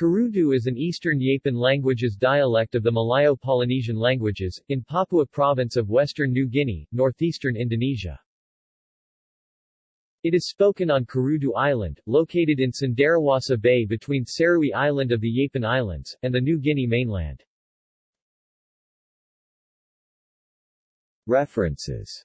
Kurudu is an Eastern Yapen languages dialect of the Malayo-Polynesian languages, in Papua Province of Western New Guinea, northeastern Indonesia. It is spoken on Kurudu Island, located in Cenderawasih Bay between Serui Island of the Yapen Islands, and the New Guinea mainland. References